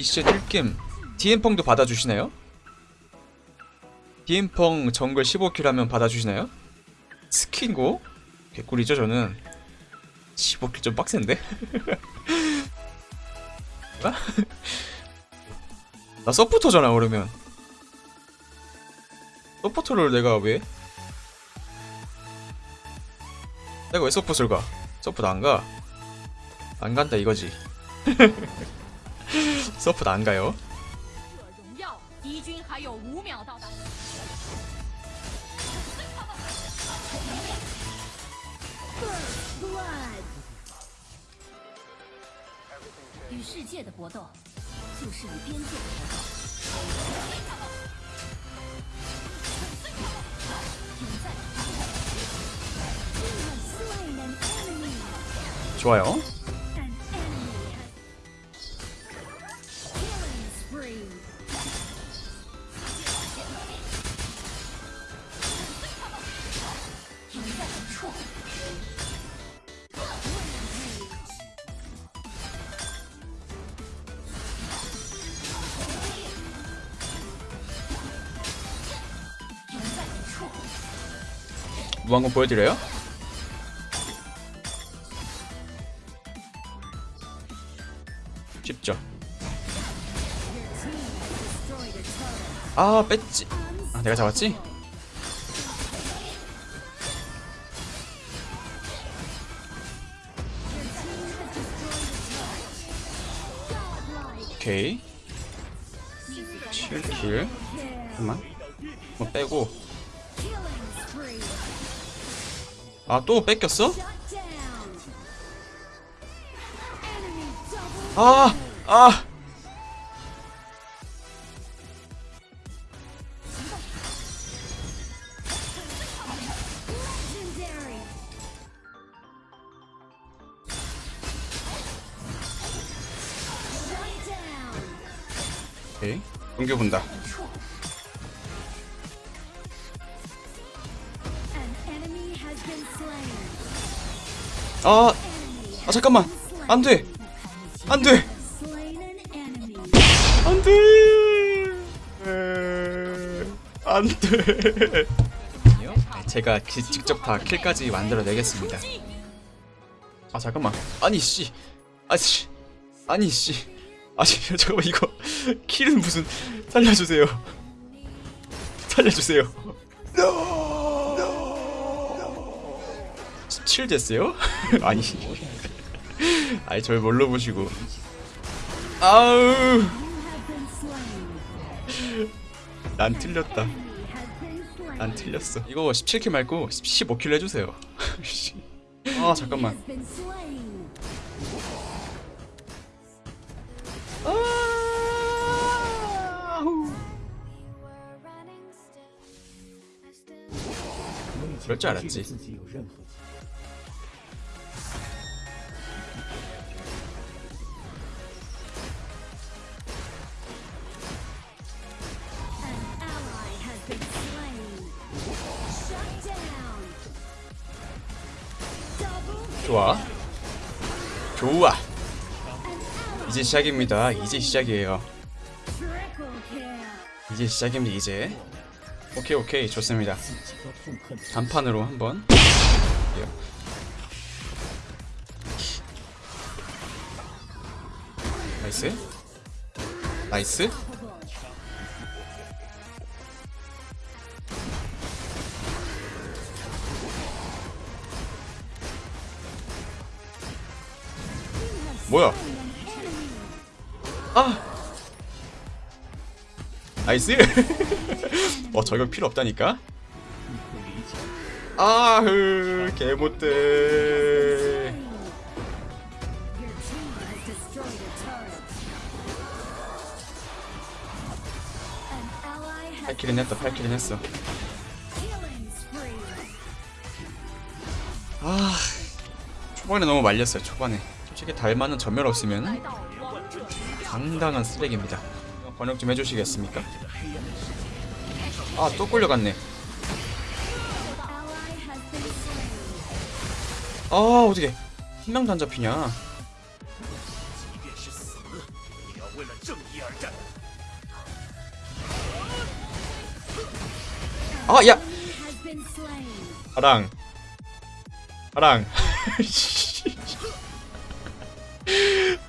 이 시즌 1겜 디엠펑도 받아주시나요? 디엠펑 정글 15킬 하면 받아주시나요? 스킨고? 개꿀이죠 저는 15킬 좀 빡센데? 나 서포터잖아 그러면 서포터를 내가 왜? 내가 왜 서포트를 가? 서포트 안 가? 안 간다 이거지 서포트 안 가요. 좋아요. 무한공 보여드려요? 쉽죠? 아 뺐지. 아 내가 잡았지? 오케이. 7킬. 잠깐만. 뭐 빼고 아 또 뺏겼어? 아! 아! 아! 아 잠깐만 안돼! 안돼! 안돼! 안돼! 제가 기- 직접 다 킬까지 만들어내겠습니다. 아 잠깐만. 아니 씨. 아씨. 아니 씨. 아니 잠깐만 이거 킬은 무슨 살려주세요. 살려주세요. 17 됐어요? 아니. 아니 절 뭘로 보시고. 아우. 난 틀렸다. 난 틀렸어. 이거 17킬 말고 15킬 해주세요. 씨. 아 잠깐만. 아우. 그럴 줄 알았지. 좋아. 좋아. 이제 시작입니다. 이제 시작이에요. 이제 시작입니다 이제. 오케이 오케이. 좋습니다. 단판으로 한번. 나이스. 나이스. 뭐야? 아! 나이스 어 저격 필요 없다니까? 아흐 개못돼. 팔킬은 했다 팔킬은 했어. 아 초반에 너무 말렸어요 초반에. 솔직히 달만한 전멸 없으면 당당한 쓰레기입니다. 번역 좀 해주시겠습니까? 아또 끌려갔네. 아 어떻게 한 명도 안 잡히냐? 아야! 아랑. 아랑.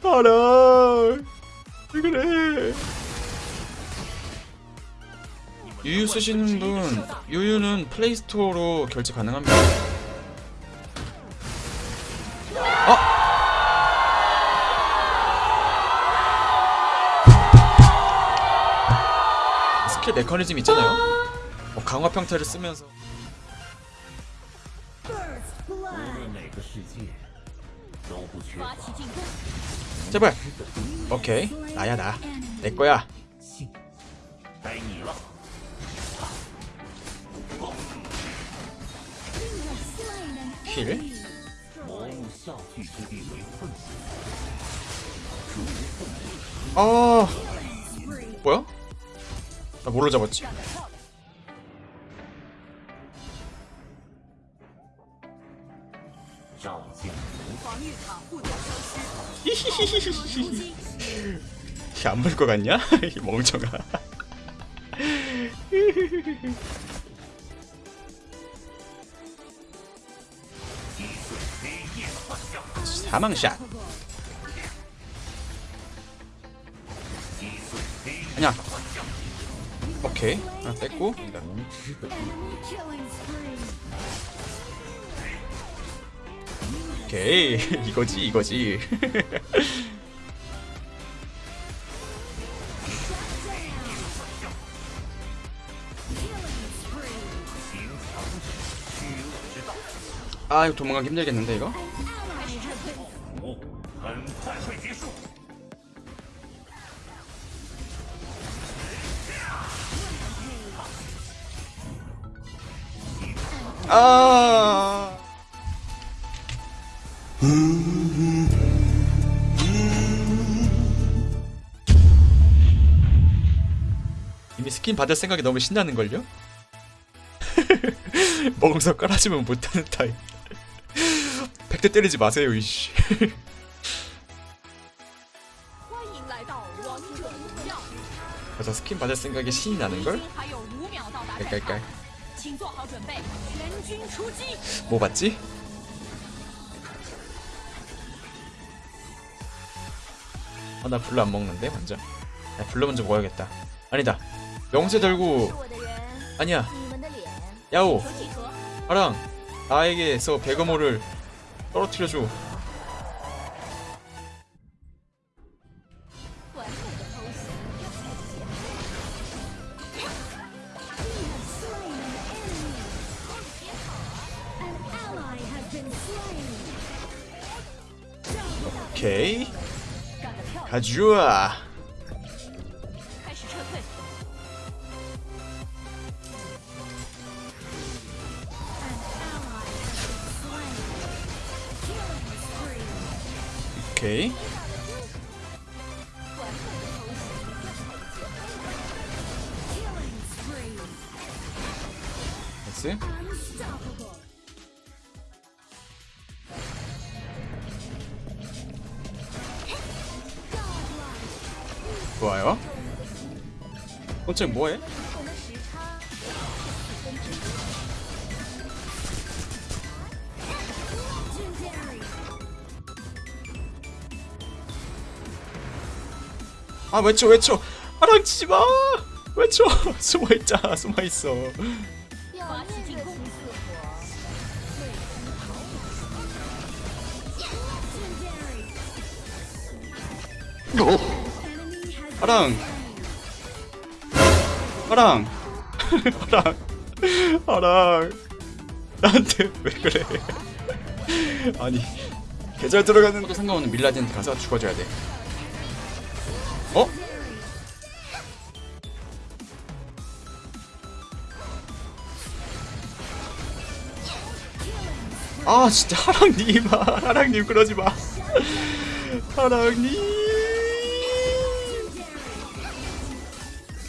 하랑. 왜 그래? 유유 쓰시는 분, 유유는 플레이스토어로 결제 가능합니다. 아! 스킬 메커니즘 있잖아요. 뭐 강화 평타를 쓰면서 제발. 오케이. 나야 나. 내거야. 힐? 아... 뭐야? 나 뭘로 잡았지? 干得漂亮！照见防御塔不得消失， 안 볼 것 같냐? 이 멍청아. 사망샷. 아니야. 오케이. 하나 뺐고. 오케이. 이거지 이거지. 아 이거 도망가기 힘들겠는데 이거? 아! 스킨 받을 생각이 너무 신나는걸요? 멍석 깔아주면 못하는 타입 백대 때리지 마세요 이씨. 그래서 스킨 받을 생각에 신이 나는걸? 깔깔깔 뭐 봤지? 아나 불로 안 먹는데 완전 나 불로 먼저 먹어야겠다 아니다 명세 들고. 아니야. 야오. 파랑 나에게서 베거모를 떨어뜨려줘. 오케이. 가져와. 오케이. 나이스 좋아요. 콘책 뭐해? 아 외쳐 외쳐. 아랑치지마. 외쳐. 숨어있자 숨어있어. 어? 아랑. 아랑. 아랑. 아랑. 나한테 왜 그래? 아니 계절 들어가는 거 상관없는 밀라딘한테 가서 죽어줘야 돼. 어? 아 진짜 하랑님 아, 하랑님 그러지 마. 하랑님!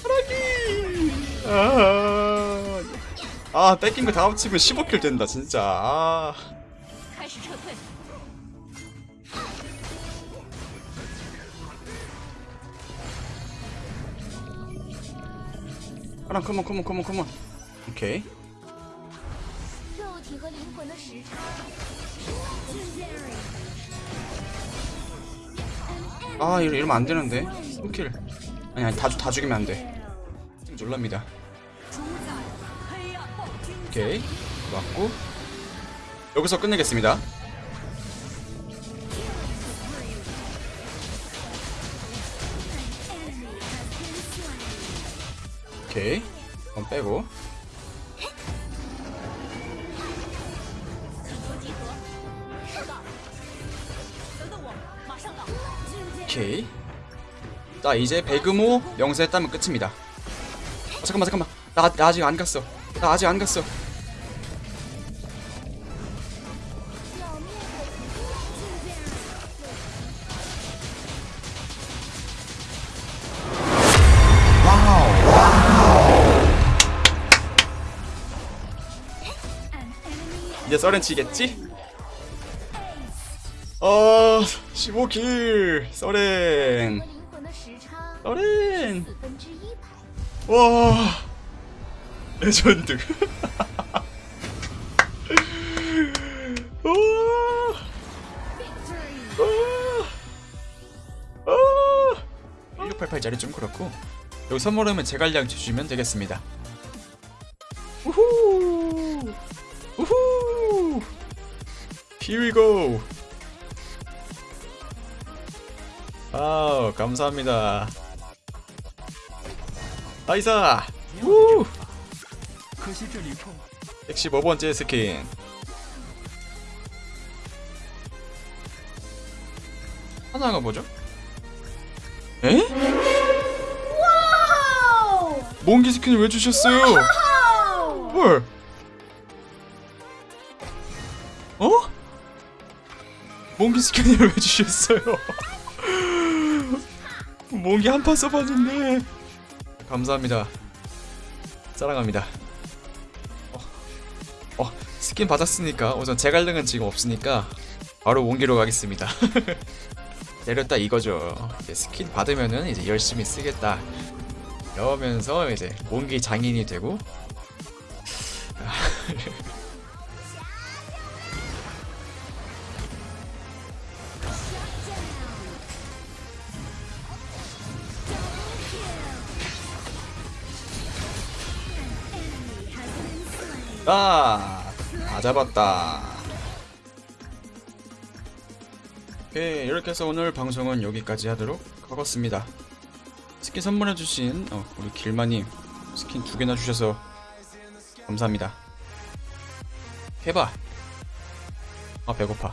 하랑님! 아, 아 뺏긴 거 다 합치면 15킬 된다 진짜. 아 Come on, come on, come on, come on, come on. Okay. 아 이러면 안 되는데. 스킬. 아니 아니 다, 다 죽이면 안돼. 지금 놀랍니다. 오케이. 맞고. 여기서 끝내겠습니다. 오케이. 그럼 빼고. 오케이. 자 이제 배그모 명세했다면 끝입니다. 어, 잠깐만 잠깐만. 나, 나 아직 안 갔어. 나 아직 안 갔어. 어, 썰은 치겠지? 어... 15킬! 썰렌 썰렌 와... 레전드. 1688짜리 좀 그렇고 여기 선물하면 제갈량 주시면 되겠습니다. 우후! 우후! Here we go! 아우, 감사합니다. 아, 나이사! 우! 115번째 스킨. 하나가 뭐죠? 에? 몽기 skin을 왜 주셨어요? 몽기 skin을 왜 주셨어요? 몽기 한 판 써봤는데 감사합니다 사랑합니다 어, 스킨 받았으니까 우선 제갈등은 지금 없으니까 바로 몽기로 가겠습니다. 내렸다 이거죠. 스킨 받으면은 이제 열심히 쓰겠다. 이러면서 이제 옹기 장인이 되고 아, 다 잡았다. 오케이, 이렇게 해서 오늘 방송은 여기까지 하도록 하겠습니다. 스킨 선물해주신 어, 우리 길마님 스킨 두 개나 주셔서 감사합니다. 해봐. 아 배고파.